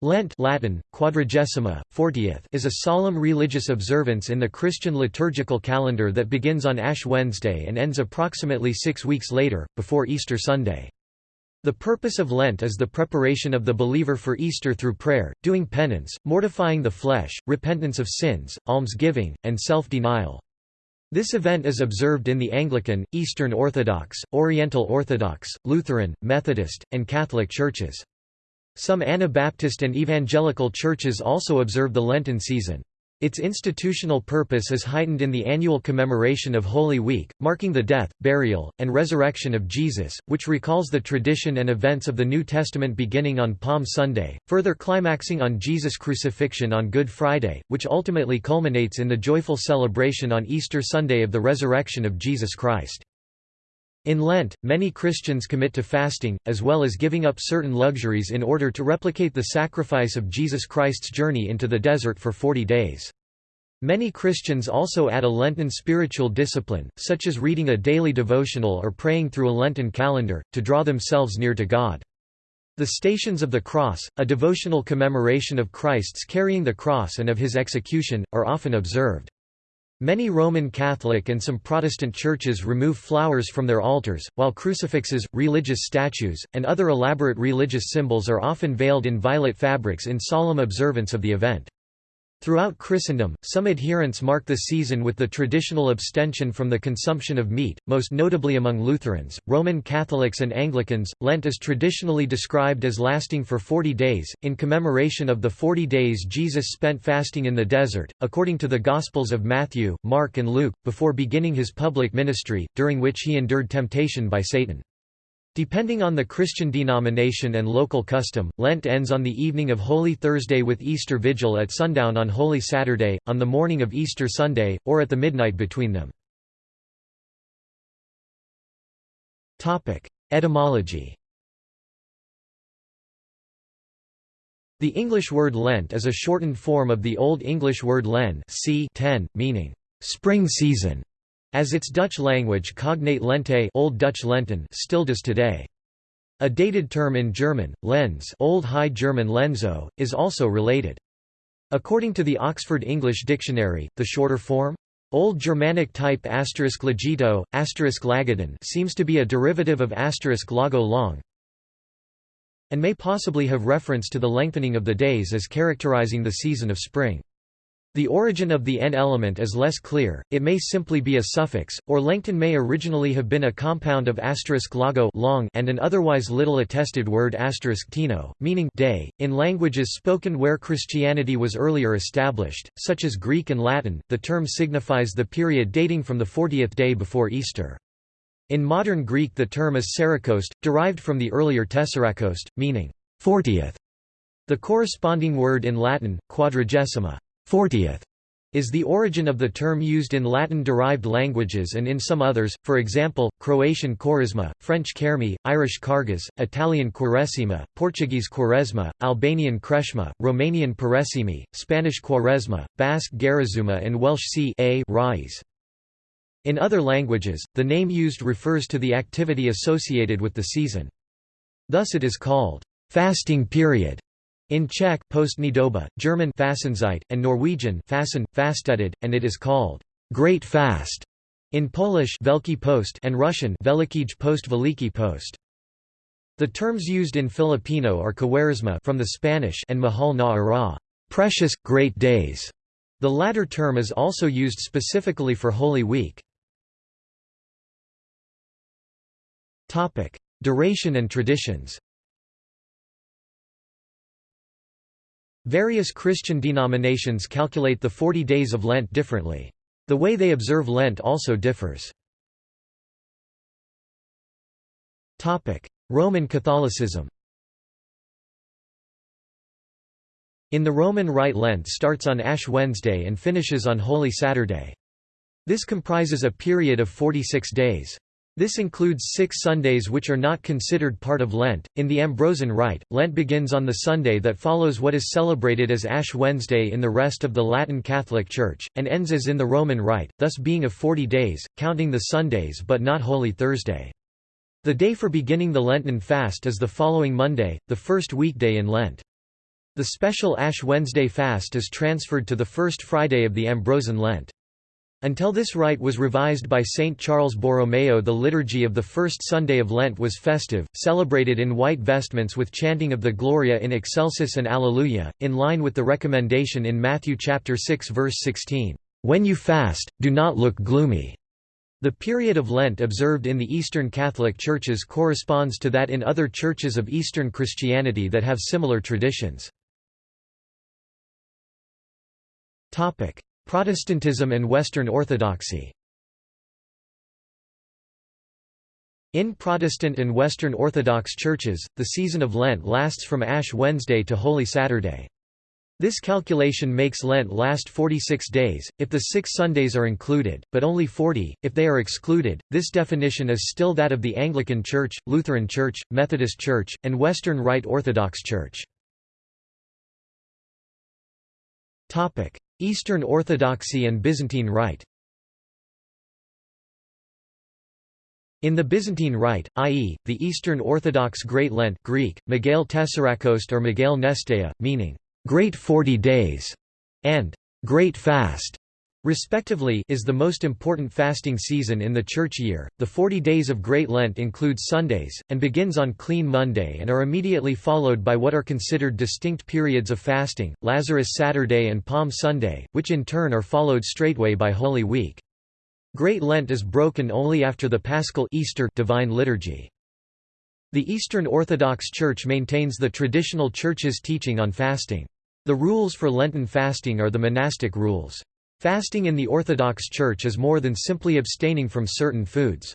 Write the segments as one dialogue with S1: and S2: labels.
S1: Lent Latin, quadragesima, 40th is a solemn religious observance in the Christian liturgical calendar that begins on Ash Wednesday and ends approximately six weeks later, before Easter Sunday. The purpose of Lent is the preparation of the believer for Easter through prayer, doing penance, mortifying the flesh, repentance of sins, almsgiving, and self-denial. This event is observed in the Anglican, Eastern Orthodox, Oriental Orthodox, Lutheran, Methodist, and Catholic churches. Some Anabaptist and evangelical churches also observe the Lenten season. Its institutional purpose is heightened in the annual commemoration of Holy Week, marking the death, burial, and resurrection of Jesus, which recalls the tradition and events of the New Testament beginning on Palm Sunday, further climaxing on Jesus' crucifixion on Good Friday, which ultimately culminates in the joyful celebration on Easter Sunday of the resurrection of Jesus Christ. In Lent, many Christians commit to fasting, as well as giving up certain luxuries in order to replicate the sacrifice of Jesus Christ's journey into the desert for 40 days. Many Christians also add a Lenten spiritual discipline, such as reading a daily devotional or praying through a Lenten calendar, to draw themselves near to God. The Stations of the Cross, a devotional commemoration of Christ's carrying the cross and of his execution, are often observed. Many Roman Catholic and some Protestant churches remove flowers from their altars, while crucifixes, religious statues, and other elaborate religious symbols are often veiled in violet fabrics in solemn observance of the event. Throughout Christendom, some adherents mark the season with the traditional abstention from the consumption of meat, most notably among Lutherans, Roman Catholics, and Anglicans. Lent is traditionally described as lasting for 40 days, in commemoration of the 40 days Jesus spent fasting in the desert, according to the Gospels of Matthew, Mark, and Luke, before beginning his public ministry, during which he endured temptation by Satan. Depending on the Christian denomination and local custom, Lent ends on the evening of Holy Thursday with Easter Vigil at sundown on Holy Saturday, on the morning of Easter Sunday, or at the midnight between them. Etymology The English word Lent is a shortened form of the Old English word len c. 10, meaning, spring season as its Dutch language cognate Lente Old Dutch Lenten still does today. A dated term in German, Lens Old High German Lenzo, is also related. According to the Oxford English Dictionary, the shorter form, Old Germanic type asterisk legito, asterisk seems to be a derivative of asterisk lago long, and may possibly have reference to the lengthening of the days as characterizing the season of spring. The origin of the n element is less clear, it may simply be a suffix, or lengthen may originally have been a compound of asterisk lago long and an otherwise little attested word asterisk tino, meaning day. In languages spoken where Christianity was earlier established, such as Greek and Latin, the term signifies the period dating from the 40th day before Easter. In modern Greek the term is Sarakost, derived from the earlier Tessarakost, meaning 40th. The corresponding word in Latin, quadragesima 40th is the origin of the term used in Latin-derived languages and in some others, for example, Croatian Quaresma, French Kermi, Irish Carghas, Italian Quaresima, Portuguese Quaresma, Albanian Kreshma, Romanian Păresimi, Spanish Quaresma, Basque Garizuma and Welsh C a Rais. In other languages, the name used refers to the activity associated with the season. Thus it is called, fasting period, in Czech Postnidoba, German Fastenzeit, and Norwegian Fasten, Fasteted, and it is called Great Fast in Polish Veliki Post and Russian Velikij Post Veliki Post. The terms used in Filipino are Kwaresma from the Spanish and Mahal na Araw, precious, great days. The latter term is also used specifically for Holy Week. Topic: Duration and traditions Various Christian denominations calculate the 40 days of Lent differently. The way they observe Lent also differs. Roman Catholicism In the Roman Rite Lent starts on Ash Wednesday and finishes on Holy Saturday. This comprises a period of 46 days. This includes six Sundays which are not considered part of Lent. In the Ambrosian Rite, Lent begins on the Sunday that follows what is celebrated as Ash Wednesday in the rest of the Latin Catholic Church, and ends as in the Roman Rite, thus being of 40 days, counting the Sundays but not Holy Thursday. The day for beginning the Lenten fast is the following Monday, the first weekday in Lent. The special Ash Wednesday fast is transferred to the first Friday of the Ambrosian Lent. Until this rite was revised by Saint Charles Borromeo the liturgy of the first Sunday of Lent was festive, celebrated in white vestments with chanting of the Gloria in excelsis and Alleluia, in line with the recommendation in Matthew chapter 6 verse 16, "When you fast, do not look gloomy." The period of Lent observed in the Eastern Catholic churches corresponds to that in other churches of Eastern Christianity that have similar traditions. Protestantism and Western Orthodoxy In Protestant and Western Orthodox churches, the season of Lent lasts from Ash Wednesday to Holy Saturday. This calculation makes Lent last 46 days, if the six Sundays are included, but only 40, if they are excluded. This definition is still that of the Anglican Church, Lutheran Church, Methodist Church, and Western Rite Orthodox Church. Eastern Orthodoxy and Byzantine Rite In the Byzantine Rite, i.e., the Eastern Orthodox Great Lent Greek, Megale Tessarakost or Megale Nestea, meaning, "...great forty days", and "...great fast", respectively is the most important fasting season in the church year. The 40 days of Great Lent include Sundays, and begins on Clean Monday and are immediately followed by what are considered distinct periods of fasting, Lazarus Saturday and Palm Sunday, which in turn are followed straightway by Holy Week. Great Lent is broken only after the Paschal Easter Divine Liturgy. The Eastern Orthodox Church maintains the traditional Church's teaching on fasting. The rules for Lenten fasting are the monastic rules. Fasting in the Orthodox Church is more than simply abstaining from certain foods.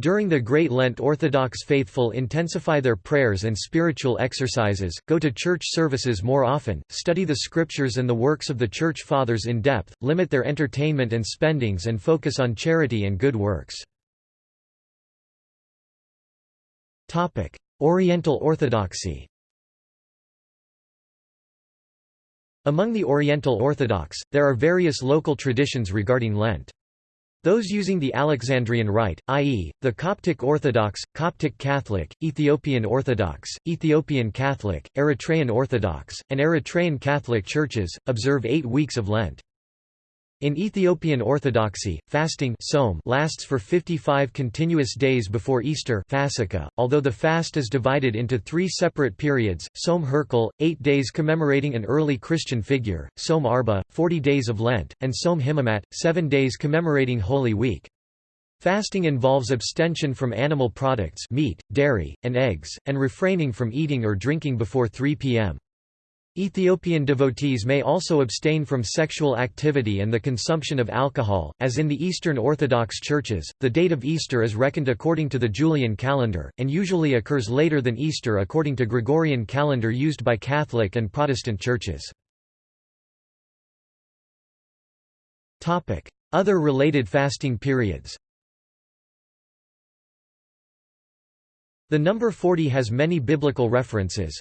S1: During the Great Lent Orthodox faithful intensify their prayers and spiritual exercises, go to church services more often, study the scriptures and the works of the Church Fathers in depth, limit their entertainment and spendings and focus on charity and good works. Oriental Orthodoxy Among the Oriental Orthodox, there are various local traditions regarding Lent. Those using the Alexandrian Rite, i.e., the Coptic Orthodox, Coptic Catholic, Ethiopian Orthodox, Ethiopian Catholic, Eritrean Orthodox, and Eritrean Catholic churches, observe eight weeks of Lent. In Ethiopian Orthodoxy, fasting lasts for 55 continuous days before Easter although the fast is divided into three separate periods, Tzom Herkel, eight days commemorating an early Christian figure, Tzom Arba, 40 days of Lent, and Tzom Himamat, seven days commemorating Holy Week. Fasting involves abstention from animal products meat, dairy, and eggs, and refraining from eating or drinking before 3 p.m. Ethiopian devotees may also abstain from sexual activity and the consumption of alcohol. As in the Eastern Orthodox churches, the date of Easter is reckoned according to the Julian calendar, and usually occurs later than Easter according to Gregorian calendar used by Catholic and Protestant churches. Other related fasting periods The number 40 has many biblical references,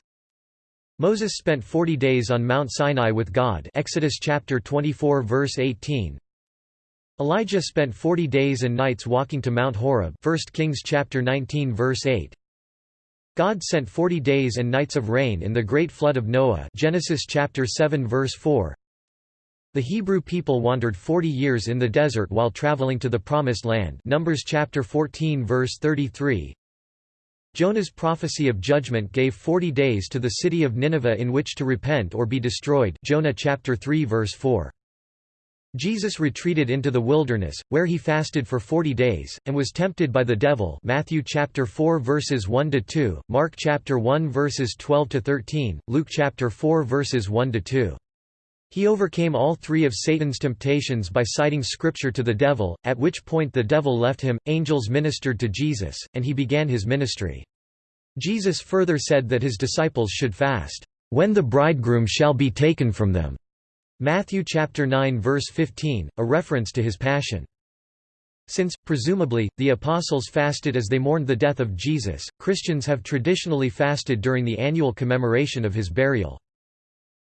S1: Moses spent 40 days on Mount Sinai with God Exodus chapter 24 verse 18. Elijah spent 40 days and nights walking to Mount Horeb 1 Kings chapter 19 verse 8. God sent 40 days and nights of rain in the great flood of Noah Genesis chapter 7 verse 4. The Hebrew people wandered 40 years in the desert while traveling to the promised land Numbers chapter 14 verse 33. Jonah's prophecy of judgment gave 40 days to the city of Nineveh in which to repent or be destroyed Jonah chapter 3 verse 4. Jesus retreated into the wilderness, where he fasted for 40 days, and was tempted by the devil Matthew chapter 4 verses 1–2, Mark chapter 1 verses 12 to 13, Luke chapter 4 verses 1–2. He overcame all three of Satan's temptations by citing scripture to the devil, at which point the devil left him, angels ministered to Jesus, and he began his ministry. Jesus further said that his disciples should fast, "...when the bridegroom shall be taken from them." Matthew chapter 9 verse 15, a reference to his passion. Since, presumably, the apostles fasted as they mourned the death of Jesus, Christians have traditionally fasted during the annual commemoration of his burial.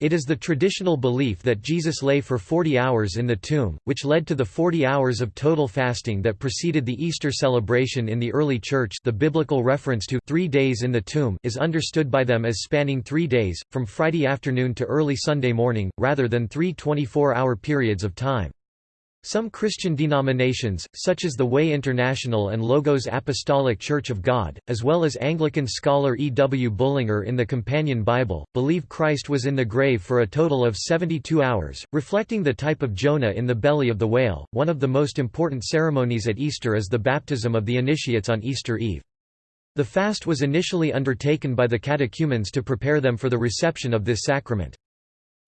S1: It is the traditional belief that Jesus lay for 40 hours in the tomb, which led to the 40 hours of total fasting that preceded the Easter celebration in the early Church the biblical reference to three days in the tomb is understood by them as spanning three days, from Friday afternoon to early Sunday morning, rather than three 24-hour periods of time. Some Christian denominations, such as the Way International and Logos Apostolic Church of God, as well as Anglican scholar E. W. Bullinger in the Companion Bible, believe Christ was in the grave for a total of 72 hours, reflecting the type of Jonah in the belly of the whale. One of the most important ceremonies at Easter is the baptism of the initiates on Easter Eve. The fast was initially undertaken by the catechumens to prepare them for the reception of this sacrament.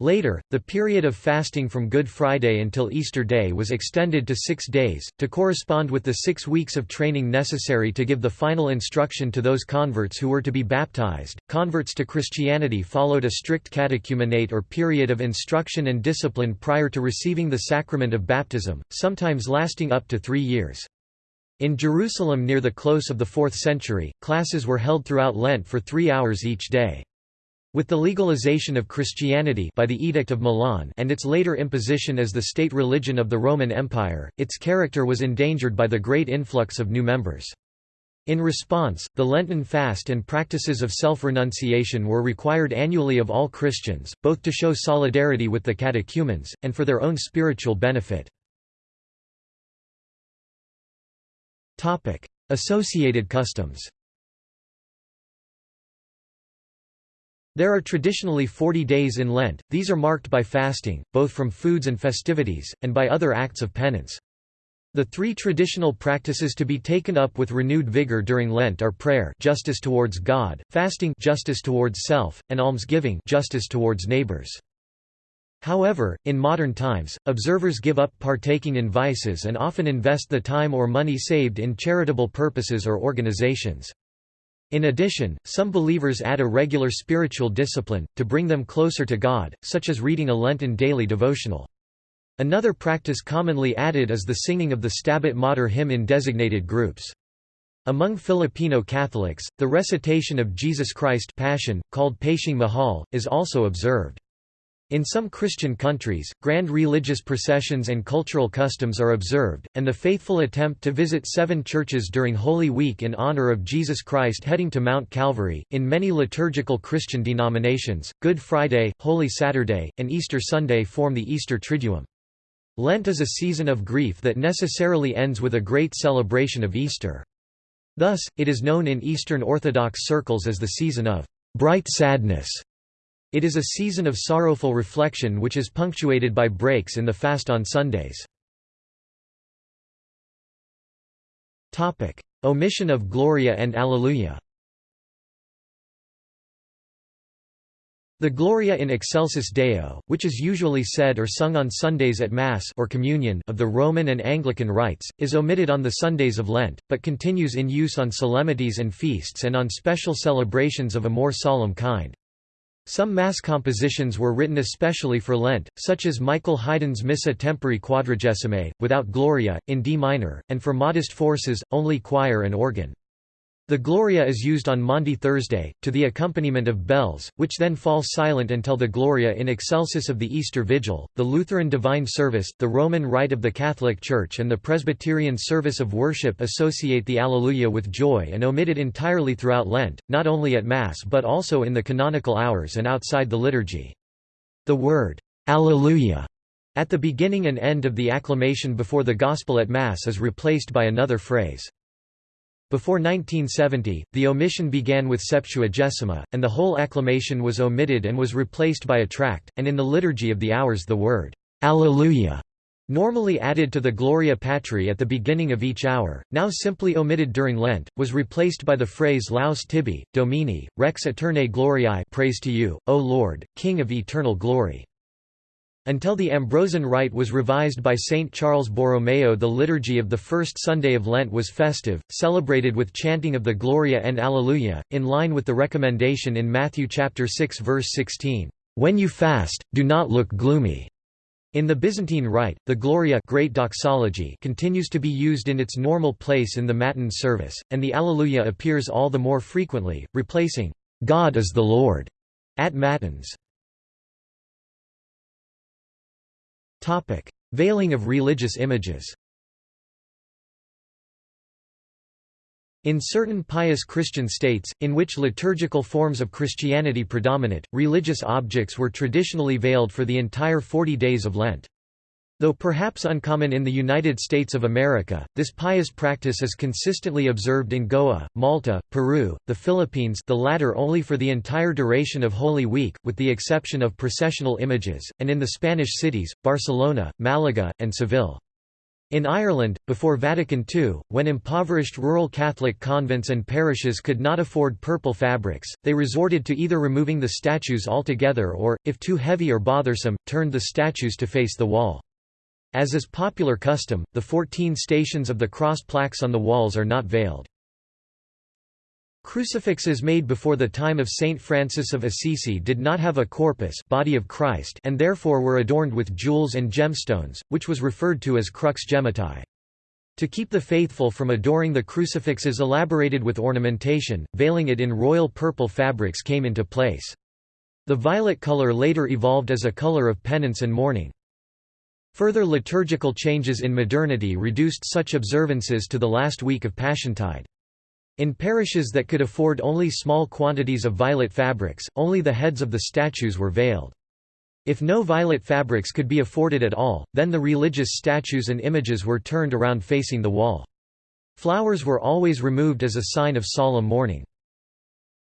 S1: Later, the period of fasting from Good Friday until Easter Day was extended to six days, to correspond with the six weeks of training necessary to give the final instruction to those converts who were to be baptized. Converts to Christianity followed a strict catechumenate or period of instruction and discipline prior to receiving the sacrament of baptism, sometimes lasting up to three years. In Jerusalem near the close of the 4th century, classes were held throughout Lent for three hours each day. With the legalization of Christianity by the Edict of Milan and its later imposition as the state religion of the Roman Empire, its character was endangered by the great influx of new members. In response, the Lenten fast and practices of self-renunciation were required annually of all Christians, both to show solidarity with the catechumens, and for their own spiritual benefit. Associated customs There are traditionally 40 days in Lent, these are marked by fasting, both from foods and festivities, and by other acts of penance. The three traditional practices to be taken up with renewed vigor during Lent are prayer justice towards God, fasting justice towards self, and almsgiving justice towards neighbors. However, in modern times, observers give up partaking in vices and often invest the time or money saved in charitable purposes or organizations. In addition, some believers add a regular spiritual discipline, to bring them closer to God, such as reading a Lenten daily devotional. Another practice commonly added is the singing of the Stabat Mater hymn in designated groups. Among Filipino Catholics, the recitation of Jesus Christ Passion, called Pasiong Mahal, is also observed. In some Christian countries, grand religious processions and cultural customs are observed, and the faithful attempt to visit seven churches during Holy Week in honor of Jesus Christ heading to Mount Calvary. In many liturgical Christian denominations, Good Friday, Holy Saturday, and Easter Sunday form the Easter Triduum. Lent is a season of grief that necessarily ends with a great celebration of Easter. Thus, it is known in Eastern Orthodox circles as the season of bright sadness. It is a season of sorrowful reflection which is punctuated by breaks in the fast on Sundays. Omission of Gloria and Alleluia The Gloria in Excelsis Deo, which is usually said or sung on Sundays at Mass or communion of the Roman and Anglican rites, is omitted on the Sundays of Lent, but continues in use on solemnities and feasts and on special celebrations of a more solemn kind. Some Mass compositions were written especially for Lent, such as Michael Haydn's Missa Tempore Quadragesimae, without Gloria, in D minor, and for modest forces, only choir and organ. The Gloria is used on Maundy Thursday, to the accompaniment of bells, which then fall silent until the Gloria in excelsis of the Easter Vigil. The Lutheran Divine Service, the Roman Rite of the Catholic Church, and the Presbyterian Service of Worship associate the Alleluia with joy and omit it entirely throughout Lent, not only at Mass but also in the canonical hours and outside the liturgy. The word, Alleluia, at the beginning and end of the acclamation before the Gospel at Mass is replaced by another phrase. Before 1970, the omission began with Septuagesima, and the whole acclamation was omitted and was replaced by a tract, and in the Liturgy of the Hours the word, Alleluia, normally added to the Gloria Patri at the beginning of each hour, now simply omitted during Lent, was replaced by the phrase Laus tibi, Domini, Rex aeternae gloriae praise to you, O Lord, King of eternal glory. Until the Ambrosian Rite was revised by Saint Charles Borromeo the liturgy of the first Sunday of Lent was festive, celebrated with chanting of the Gloria and Alleluia, in line with the recommendation in Matthew chapter 6 verse 16, "When you fast, do not look gloomy." In the Byzantine Rite, the Gloria Great Doxology continues to be used in its normal place in the Matin service, and the Alleluia appears all the more frequently, replacing, "God is the Lord," at Matins. Veiling of religious images In certain pious Christian states, in which liturgical forms of Christianity predominate, religious objects were traditionally veiled for the entire 40 days of Lent. Though perhaps uncommon in the United States of America, this pious practice is consistently observed in Goa, Malta, Peru, the Philippines the latter only for the entire duration of Holy Week, with the exception of processional images, and in the Spanish cities, Barcelona, Malaga, and Seville. In Ireland, before Vatican II, when impoverished rural Catholic convents and parishes could not afford purple fabrics, they resorted to either removing the statues altogether or, if too heavy or bothersome, turned the statues to face the wall. As is popular custom, the 14 stations of the cross plaques on the walls are not veiled. Crucifixes made before the time of Saint Francis of Assisi did not have a corpus body of Christ and therefore were adorned with jewels and gemstones, which was referred to as crux gemmata. To keep the faithful from adoring the crucifixes elaborated with ornamentation, veiling it in royal purple fabrics came into place. The violet color later evolved as a color of penance and mourning. Further liturgical changes in modernity reduced such observances to the last week of Passiontide. In parishes that could afford only small quantities of violet fabrics, only the heads of the statues were veiled. If no violet fabrics could be afforded at all, then the religious statues and images were turned around facing the wall. Flowers were always removed as a sign of solemn mourning.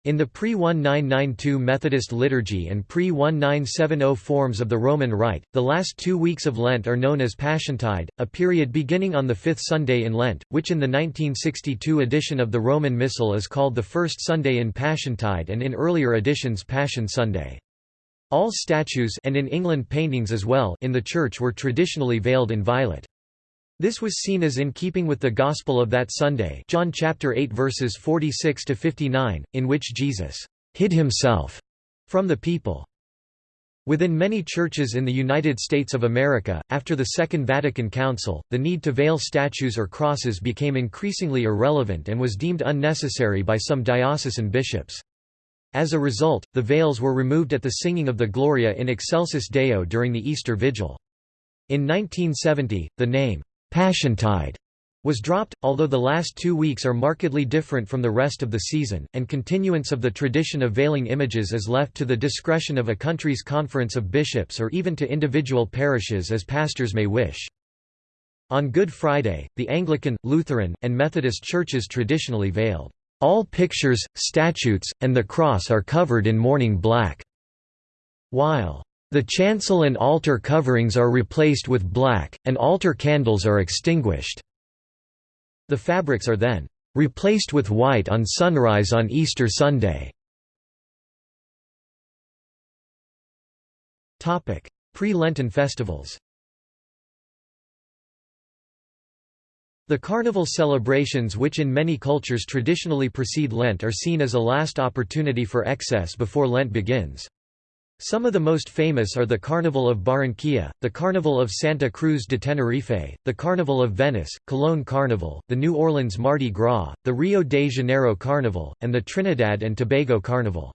S1: In the pre-1992 Methodist liturgy and pre-1970 forms of the Roman Rite, the last two weeks of Lent are known as Passiontide, a period beginning on the fifth Sunday in Lent, which in the 1962 edition of the Roman Missal is called the first Sunday in Passiontide and in earlier editions Passion Sunday. All statues and in England paintings as well in the church were traditionally veiled in violet. This was seen as in keeping with the gospel of that Sunday John chapter 8 verses 46 to 59 in which Jesus hid himself from the people. Within many churches in the United States of America, after the Second Vatican Council, the need to veil statues or crosses became increasingly irrelevant and was deemed unnecessary by some diocesan bishops. As a result, the veils were removed at the singing of the Gloria in Excelsis Deo during the Easter Vigil. In 1970, the name, Passiontide was dropped, although the last two weeks are markedly different from the rest of the season, and continuance of the tradition of veiling images is left to the discretion of a country's conference of bishops or even to individual parishes as pastors may wish. On Good Friday, the Anglican, Lutheran, and Methodist churches traditionally veiled. All pictures, statues, and the cross are covered in mourning black. While the chancel and altar coverings are replaced with black, and altar candles are extinguished. The fabrics are then replaced with white on sunrise on Easter Sunday. Pre-Lenten festivals The carnival celebrations which in many cultures traditionally precede Lent are seen as a last opportunity for excess before Lent begins. Some of the most famous are the Carnival of Barranquilla, the Carnival of Santa Cruz de Tenerife, the Carnival of Venice, Cologne Carnival, the New Orleans Mardi Gras, the Rio de Janeiro Carnival, and the Trinidad and Tobago Carnival.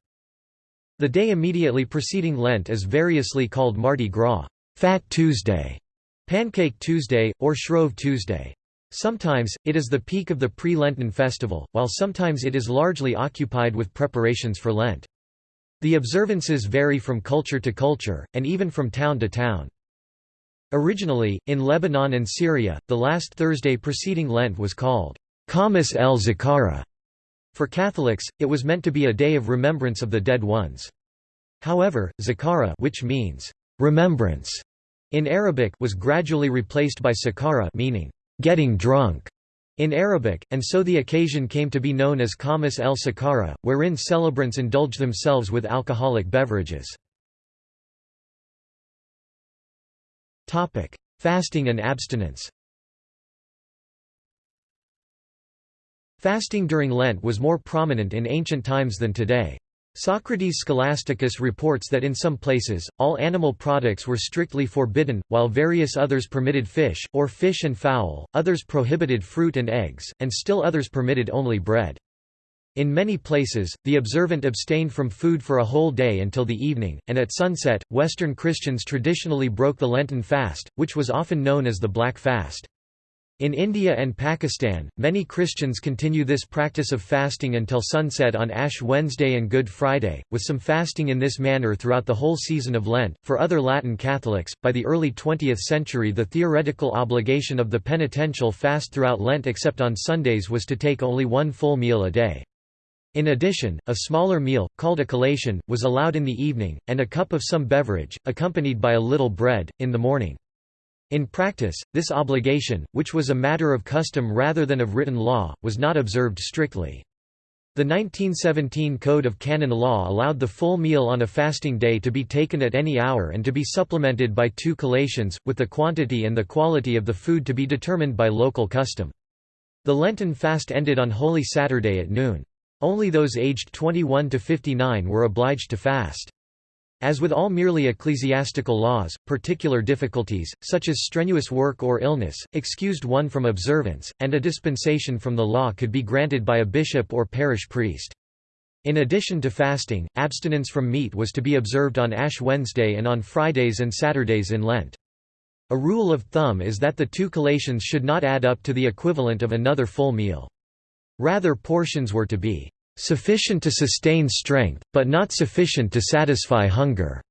S1: The day immediately preceding Lent is variously called Mardi Gras, Fat Tuesday, Pancake Tuesday, or Shrove Tuesday. Sometimes, it is the peak of the pre-Lenten festival, while sometimes it is largely occupied with preparations for Lent. The observances vary from culture to culture, and even from town to town. Originally, in Lebanon and Syria, the last Thursday preceding Lent was called Khamis el Zakara. For Catholics, it was meant to be a day of remembrance of the dead ones. However, Zakara which means remembrance in Arabic was gradually replaced by Sakara meaning getting drunk in Arabic, and so the occasion came to be known as Khamis el Sakara, wherein celebrants indulge themselves with alcoholic beverages. Fasting and abstinence Fasting during Lent was more prominent in ancient times than today. Socrates Scholasticus reports that in some places, all animal products were strictly forbidden, while various others permitted fish, or fish and fowl, others prohibited fruit and eggs, and still others permitted only bread. In many places, the observant abstained from food for a whole day until the evening, and at sunset, Western Christians traditionally broke the Lenten fast, which was often known as the Black Fast. In India and Pakistan, many Christians continue this practice of fasting until sunset on Ash Wednesday and Good Friday, with some fasting in this manner throughout the whole season of Lent. For other Latin Catholics, by the early 20th century, the theoretical obligation of the penitential fast throughout Lent except on Sundays was to take only one full meal a day. In addition, a smaller meal, called a collation, was allowed in the evening, and a cup of some beverage, accompanied by a little bread, in the morning. In practice, this obligation, which was a matter of custom rather than of written law, was not observed strictly. The 1917 Code of Canon Law allowed the full meal on a fasting day to be taken at any hour and to be supplemented by two collations, with the quantity and the quality of the food to be determined by local custom. The Lenten fast ended on Holy Saturday at noon. Only those aged 21 to 59 were obliged to fast. As with all merely ecclesiastical laws, particular difficulties, such as strenuous work or illness, excused one from observance, and a dispensation from the law could be granted by a bishop or parish priest. In addition to fasting, abstinence from meat was to be observed on Ash Wednesday and on Fridays and Saturdays in Lent. A rule of thumb is that the two collations should not add up to the equivalent of another full meal. Rather portions were to be sufficient to sustain strength, but not sufficient to satisfy hunger.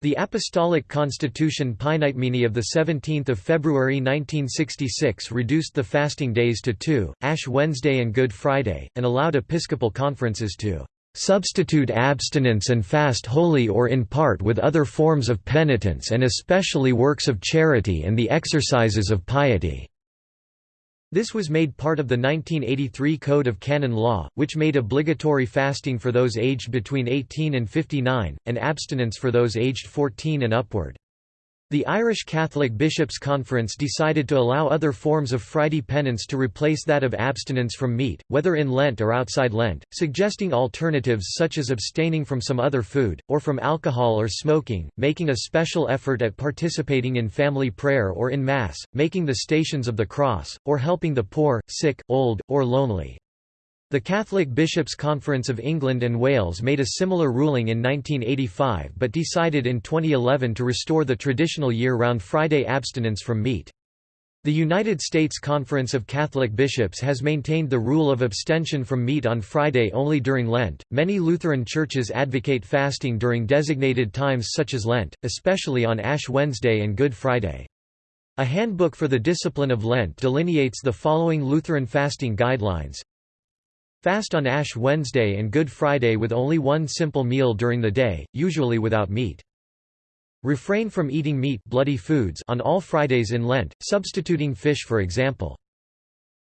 S1: The Apostolic Constitution Paenitemini of 17 February 1966 reduced the fasting days to two, Ash Wednesday and Good Friday, and allowed episcopal conferences to "...substitute abstinence and fast wholly or in part with other forms of penitence and especially works of charity and the exercises of piety." This was made part of the 1983 Code of Canon Law, which made obligatory fasting for those aged between 18 and 59, and abstinence for those aged 14 and upward. The Irish Catholic Bishops' Conference decided to allow other forms of Friday penance to replace that of abstinence from meat, whether in Lent or outside Lent, suggesting alternatives such as abstaining from some other food, or from alcohol or smoking, making a special effort at participating in family prayer or in Mass, making the Stations of the Cross, or helping the poor, sick, old, or lonely. The Catholic Bishops' Conference of England and Wales made a similar ruling in 1985 but decided in 2011 to restore the traditional year-round Friday abstinence from meat. The United States Conference of Catholic Bishops has maintained the rule of abstention from meat on Friday only during Lent. Many Lutheran churches advocate fasting during designated times such as Lent, especially on Ash Wednesday and Good Friday. A handbook for the discipline of Lent delineates the following Lutheran fasting guidelines Fast on Ash Wednesday and Good Friday with only one simple meal during the day, usually without meat. Refrain from eating meat bloody foods on all Fridays in Lent, substituting fish for example.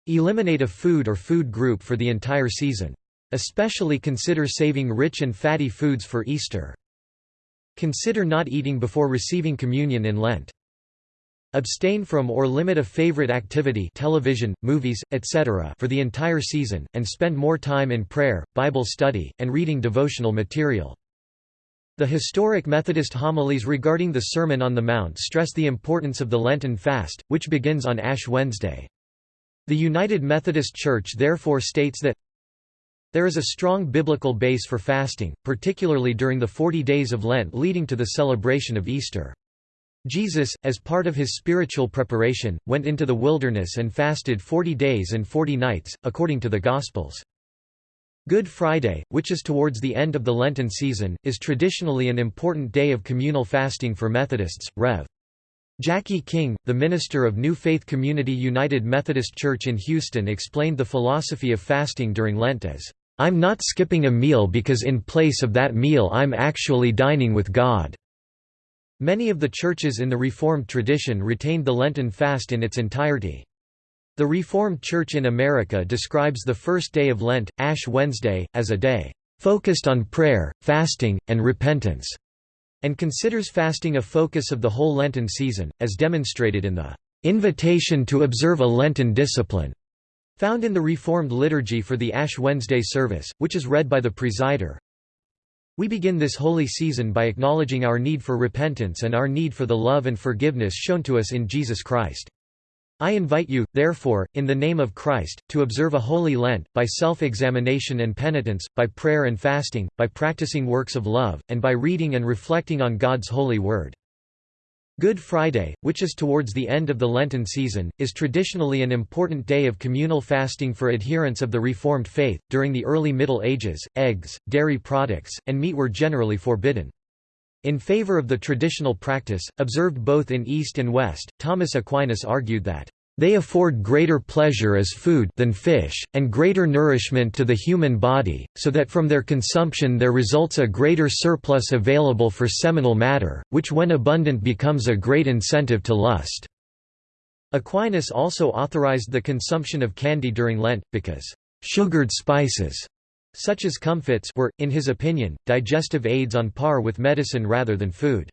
S1: Eliminate a food or food group for the entire season. Especially consider saving rich and fatty foods for Easter. Consider not eating before receiving communion in Lent. Abstain from or limit a favorite activity television, movies, etc. for the entire season, and spend more time in prayer, Bible study, and reading devotional material. The historic Methodist homilies regarding the Sermon on the Mount stress the importance of the Lenten fast, which begins on Ash Wednesday. The United Methodist Church therefore states that there is a strong biblical base for fasting, particularly during the 40 days of Lent leading to the celebration of Easter. Jesus, as part of his spiritual preparation, went into the wilderness and fasted forty days and forty nights, according to the Gospels. Good Friday, which is towards the end of the Lenten season, is traditionally an important day of communal fasting for Methodists. Rev. Jackie King, the minister of New Faith Community United Methodist Church in Houston explained the philosophy of fasting during Lent as, "...I'm not skipping a meal because in place of that meal I'm actually dining with God." Many of the churches in the Reformed tradition retained the Lenten fast in its entirety. The Reformed Church in America describes the first day of Lent, Ash Wednesday, as a day focused on prayer, fasting, and repentance, and considers fasting a focus of the whole Lenten season, as demonstrated in the invitation to observe a Lenten discipline, found in the Reformed liturgy for the Ash Wednesday service, which is read by the presider. We begin this holy season by acknowledging our need for repentance and our need for the love and forgiveness shown to us in Jesus Christ. I invite you, therefore, in the name of Christ, to observe a holy Lent, by self-examination and penitence, by prayer and fasting, by practicing works of love, and by reading and reflecting on God's holy word. Good Friday, which is towards the end of the Lenten season, is traditionally an important day of communal fasting for adherents of the Reformed faith. During the early Middle Ages, eggs, dairy products, and meat were generally forbidden. In favor of the traditional practice, observed both in East and West, Thomas Aquinas argued that they afford greater pleasure as food than fish, and greater nourishment to the human body, so that from their consumption there results a greater surplus available for seminal matter, which when abundant becomes a great incentive to lust." Aquinas also authorized the consumption of candy during Lent, because «sugared spices» such as comfits were, in his opinion, digestive aids on par with medicine rather than food.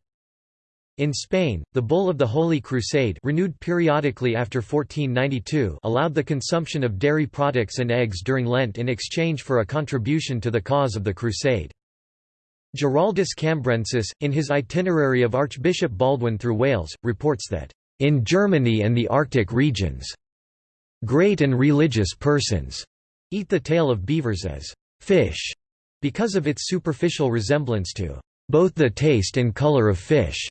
S1: In Spain, the Bull of the Holy Crusade renewed periodically after 1492 allowed the consumption of dairy products and eggs during Lent in exchange for a contribution to the cause of the Crusade. Giraldus Cambrensis, in his itinerary of Archbishop Baldwin through Wales, reports that, "...in Germany and the Arctic regions, great and religious persons eat the tail of beavers as fish, because of its superficial resemblance to both the taste and color of fish.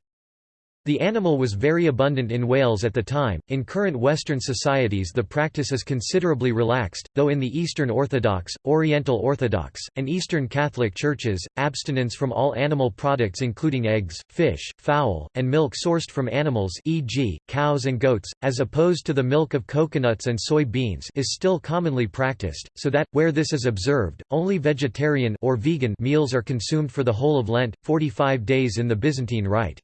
S1: The animal was very abundant in Wales at the time. In current Western societies, the practice is considerably relaxed, though in the Eastern Orthodox, Oriental Orthodox, and Eastern Catholic churches, abstinence from all animal products including eggs, fish, fowl, and milk sourced from animals, e.g., cows and goats, as opposed to the milk of coconuts and soy beans, is still commonly practiced, so that where this is observed, only vegetarian or vegan meals are consumed for the whole of Lent, 45 days in the Byzantine Rite.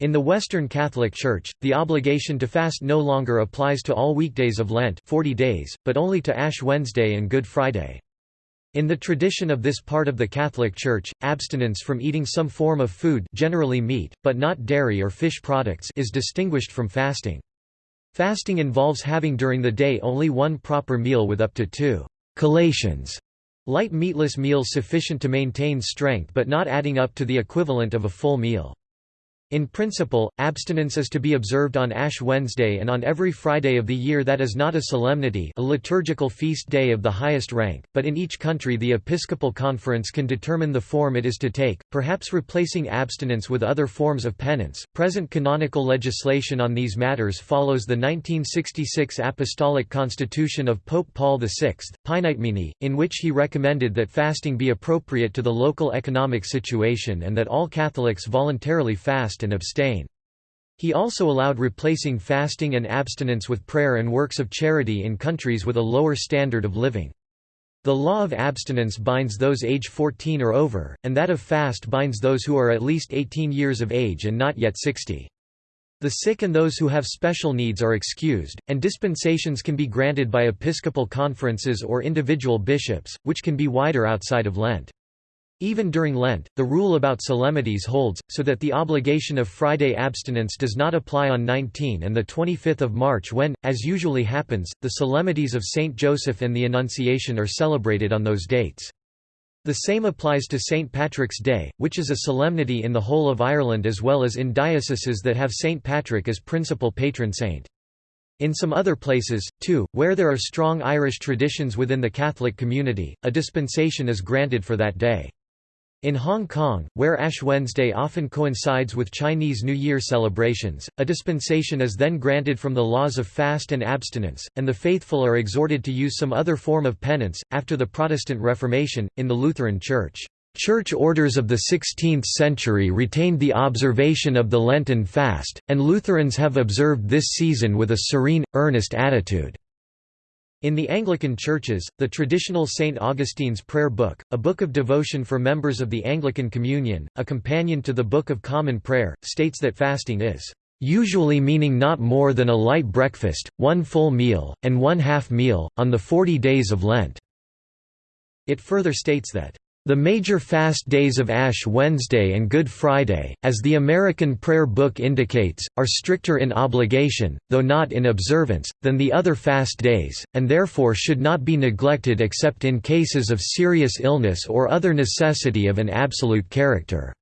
S1: In the Western Catholic Church, the obligation to fast no longer applies to all weekdays of Lent 40 days, but only to Ash Wednesday and Good Friday. In the tradition of this part of the Catholic Church, abstinence from eating some form of food generally meat, but not dairy or fish products is distinguished from fasting. Fasting involves having during the day only one proper meal with up to two collations, light meatless meals sufficient to maintain strength but not adding up to the equivalent of a full meal. In principle, abstinence is to be observed on Ash Wednesday and on every Friday of the year that is not a solemnity a liturgical feast day of the highest rank, but in each country the Episcopal Conference can determine the form it is to take, perhaps replacing abstinence with other forms of penance. Present canonical legislation on these matters follows the 1966 Apostolic Constitution of Pope Paul VI, Paenitemini, in which he recommended that fasting be appropriate to the local economic situation and that all Catholics voluntarily fast and abstain. He also allowed replacing fasting and abstinence with prayer and works of charity in countries with a lower standard of living. The law of abstinence binds those age 14 or over, and that of fast binds those who are at least 18 years of age and not yet 60. The sick and those who have special needs are excused, and dispensations can be granted by episcopal conferences or individual bishops, which can be wider outside of Lent. Even during Lent, the rule about solemnities holds, so that the obligation of Friday abstinence does not apply on 19 and 25 March when, as usually happens, the solemnities of Saint Joseph and the Annunciation are celebrated on those dates. The same applies to St. Patrick's Day, which is a solemnity in the whole of Ireland as well as in dioceses that have St. Patrick as principal patron saint. In some other places, too, where there are strong Irish traditions within the Catholic community, a dispensation is granted for that day. In Hong Kong, where Ash Wednesday often coincides with Chinese New Year celebrations, a dispensation is then granted from the laws of fast and abstinence, and the faithful are exhorted to use some other form of penance. After the Protestant Reformation, in the Lutheran Church, Church orders of the 16th century retained the observation of the Lenten fast, and Lutherans have observed this season with a serene, earnest attitude. In the Anglican churches, the traditional St. Augustine's Prayer Book, a book of devotion for members of the Anglican Communion, a companion to the Book of Common Prayer, states that fasting is usually meaning not more than a light breakfast, one full meal, and one half meal, on the forty days of Lent." It further states that the major fast days of Ash Wednesday and Good Friday, as the American Prayer Book indicates, are stricter in obligation, though not in observance, than the other fast days, and therefore should not be neglected except in cases of serious illness or other necessity of an absolute character.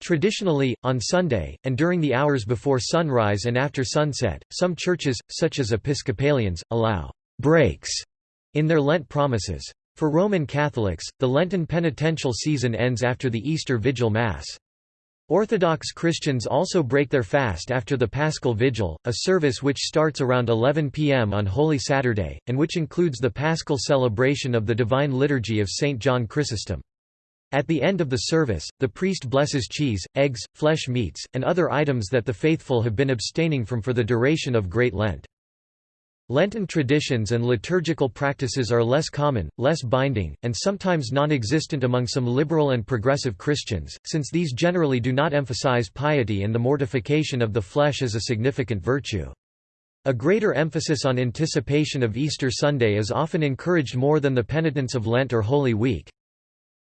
S1: Traditionally, on Sunday, and during the hours before sunrise and after sunset, some churches, such as Episcopalians, allow «breaks» in their Lent promises. For Roman Catholics, the Lenten penitential season ends after the Easter Vigil Mass. Orthodox Christians also break their fast after the Paschal Vigil, a service which starts around 11 p.m. on Holy Saturday, and which includes the Paschal celebration of the Divine Liturgy of St. John Chrysostom. At the end of the service, the priest blesses cheese, eggs, flesh meats, and other items that the faithful have been abstaining from for the duration of Great Lent. Lenten traditions and liturgical practices are less common, less binding, and sometimes non-existent among some liberal and progressive Christians, since these generally do not emphasize piety and the mortification of the flesh as a significant virtue. A greater emphasis on anticipation of Easter Sunday is often encouraged more than the penitence of Lent or Holy Week.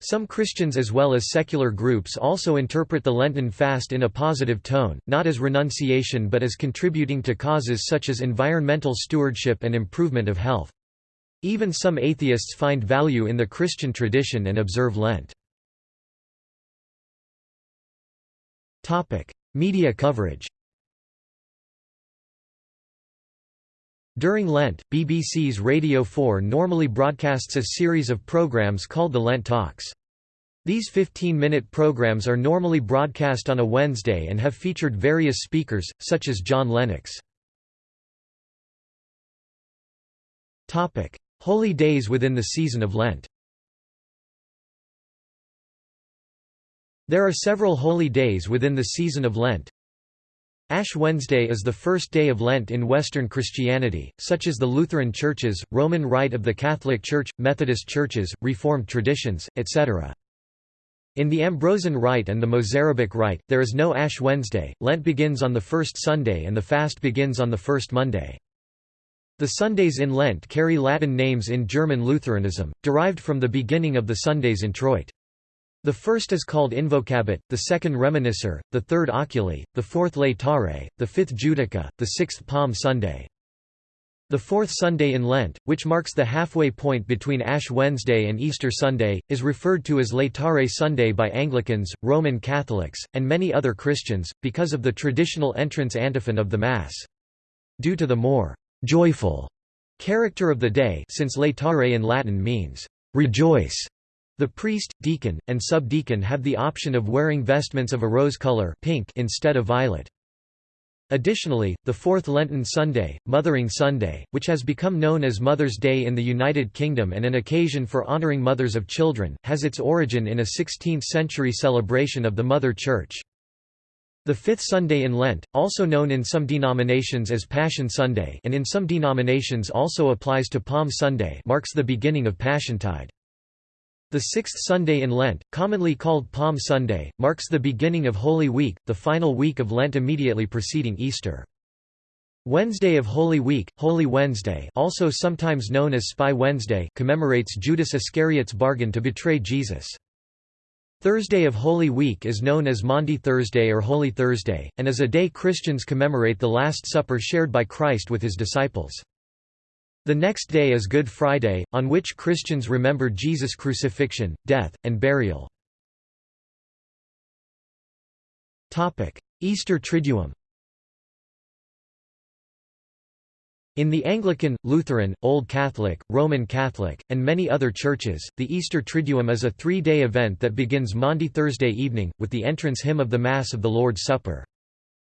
S1: Some Christians as well as secular groups also interpret the Lenten fast in a positive tone, not as renunciation but as contributing to causes such as environmental stewardship and improvement of health. Even some atheists find value in the Christian tradition and observe Lent. Media coverage During Lent, BBC's Radio 4 normally broadcasts a series of programs called the Lent Talks. These 15-minute programs are normally broadcast on a Wednesday and have featured various speakers, such as John Lennox. Holy days within the season of Lent There are several holy days within the season of Lent, Ash Wednesday is the first day of Lent in Western Christianity, such as the Lutheran churches, Roman Rite of the Catholic Church, Methodist churches, Reformed traditions, etc. In the Ambrosian Rite and the Mozarabic Rite, there is no Ash Wednesday, Lent begins on the first Sunday and the fast begins on the first Monday. The Sundays in Lent carry Latin names in German Lutheranism, derived from the beginning of the Sundays introit. The first is called Invocabit, the second Reminiscere, the third Oculi, the fourth Laetare, the fifth Judica, the sixth Palm Sunday. The fourth Sunday in Lent, which marks the halfway point between Ash Wednesday and Easter Sunday, is referred to as Laetare Sunday by Anglicans, Roman Catholics, and many other Christians, because of the traditional entrance antiphon of the Mass. Due to the more «joyful» character of the day since Laetare in Latin means «rejoice», the priest, deacon, and subdeacon have the option of wearing vestments of a rose color pink instead of violet. Additionally, the fourth Lenten Sunday, Mothering Sunday, which has become known as Mother's Day in the United Kingdom and an occasion for honoring mothers of children, has its origin in a 16th-century celebration of the Mother Church. The fifth Sunday in Lent, also known in some denominations as Passion Sunday and in some denominations also applies to Palm Sunday marks the beginning of Passiontide. The sixth Sunday in Lent, commonly called Palm Sunday, marks the beginning of Holy Week, the final week of Lent immediately preceding Easter. Wednesday of Holy Week, Holy Wednesday also sometimes known as Spy Wednesday commemorates Judas Iscariot's bargain to betray Jesus. Thursday of Holy Week is known as Maundy Thursday or Holy Thursday, and is a day Christians commemorate the Last Supper shared by Christ with his disciples. The next day is Good Friday, on which Christians remember Jesus' crucifixion, death, and burial. Easter Triduum In the Anglican, Lutheran, Old Catholic, Roman Catholic, and many other churches, the Easter Triduum is a three-day event that begins Maundy Thursday evening, with the entrance hymn of the Mass of the Lord's Supper.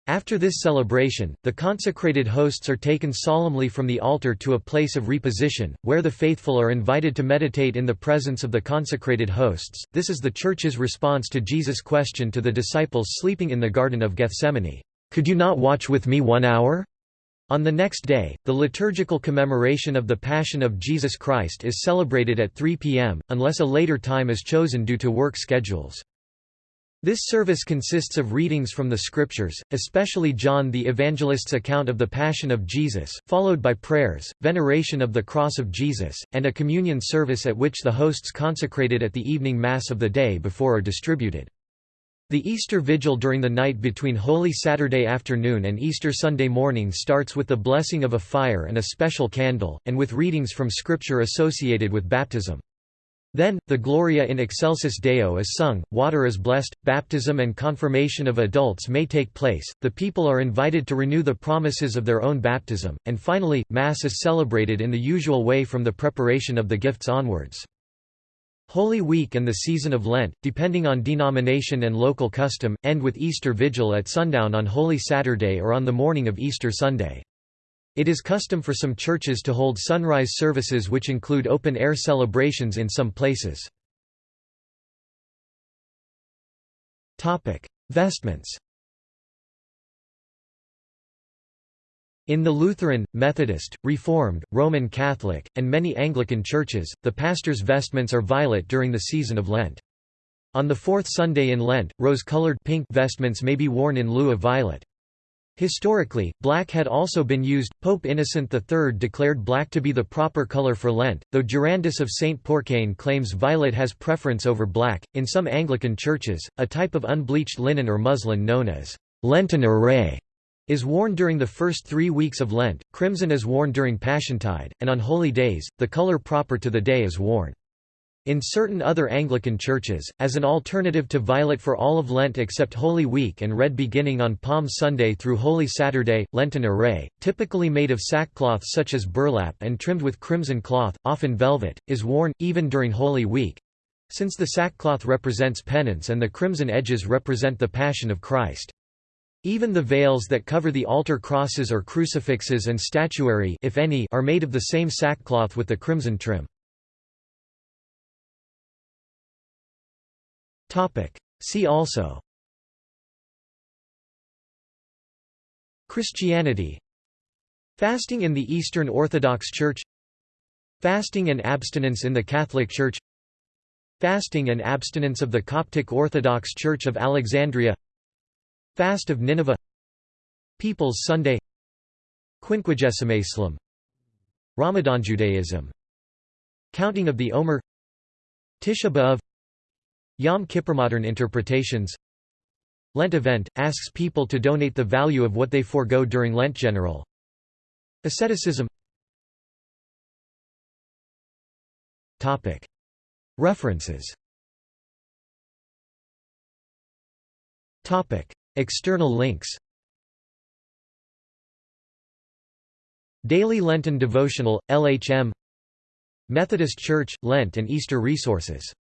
S1: After this celebration, the consecrated hosts are taken solemnly from the altar to a place of reposition, where the faithful are invited to meditate in the presence of the consecrated hosts. This is the Church's response to Jesus' question to the disciples sleeping in the Garden of Gethsemane, Could you not watch with me one hour? On the next day, the liturgical commemoration of the Passion of Jesus Christ is celebrated at 3 p.m., unless a later time is chosen due to work schedules. This service consists of readings from the Scriptures, especially John the Evangelist's account of the Passion of Jesus, followed by prayers, veneration of the cross of Jesus, and a communion service at which the hosts consecrated at the evening Mass of the day before are distributed. The Easter Vigil during the night between Holy Saturday afternoon and Easter Sunday morning starts with the blessing of a fire and a special candle, and with readings from Scripture associated with baptism. Then, the Gloria in Excelsis Deo is sung, water is blessed, baptism and confirmation of adults may take place, the people are invited to renew the promises of their own baptism, and finally, Mass is celebrated in the usual way from the preparation of the gifts onwards. Holy Week and the season of Lent, depending on denomination and local custom, end with Easter Vigil at sundown on Holy Saturday or on the morning of Easter Sunday. It is custom for some churches to hold sunrise services which include open-air celebrations in some places. Vestments In the Lutheran, Methodist, Reformed, Roman Catholic, and many Anglican churches, the pastor's vestments are violet during the season of Lent. On the fourth Sunday in Lent, rose-colored pink vestments may be worn in lieu of violet. Historically, black had also been used. Pope Innocent III declared black to be the proper color for Lent, though Durandus of St. Pourçain claims violet has preference over black. In some Anglican churches, a type of unbleached linen or muslin known as Lenten array is worn during the first three weeks of Lent, crimson is worn during Passiontide, and on holy days, the color proper to the day is worn. In certain other Anglican churches, as an alternative to violet for all of Lent except Holy Week and red beginning on Palm Sunday through Holy Saturday, Lenten array, typically made of sackcloth such as burlap and trimmed with crimson cloth, often velvet, is worn, even during Holy Week. Since the sackcloth represents penance and the crimson edges represent the Passion of Christ. Even the veils that cover the altar crosses or crucifixes and statuary if any, are made of the same sackcloth with the crimson trim. See also. Christianity. Fasting in the Eastern Orthodox Church. Fasting and abstinence in the Catholic Church. Fasting and abstinence of the Coptic Orthodox Church of Alexandria. Fast of Nineveh. People's Sunday. Quinquagesima Ramadan Judaism. Counting of the Omer. Tisha B'Av Yom Kippur Modern interpretations. Lent event, asks people to donate the value of what they forego during Lent General. Asceticism. Topic. References. Topic. External links. Daily Lenten Devotional, LHM Methodist Church, Lent and Easter Resources